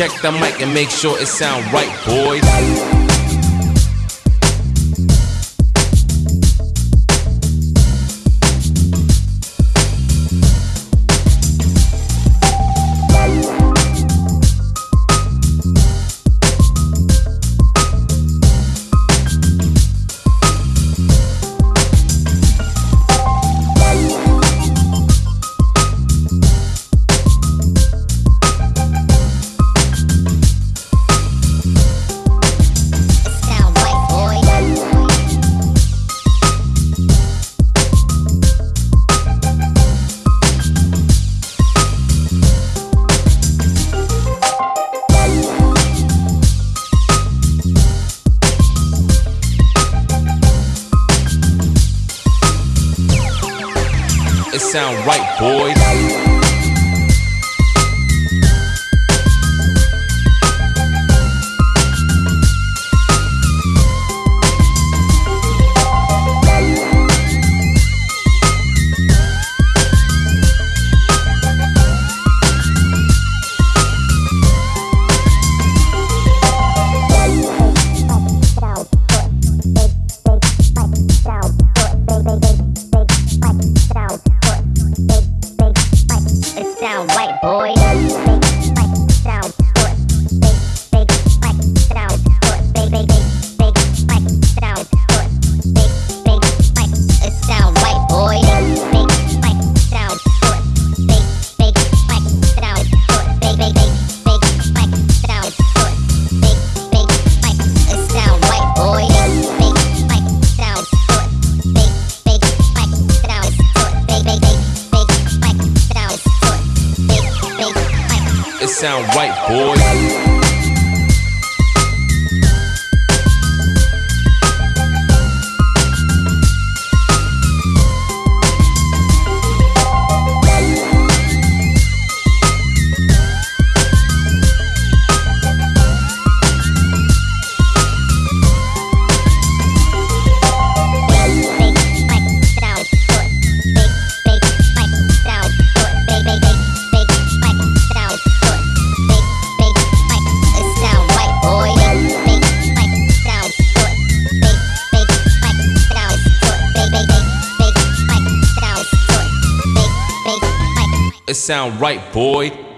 Check the mic and make sure it sound right, boys. Sound right, boys. white boy. Sound right, boys. It sound right, boy.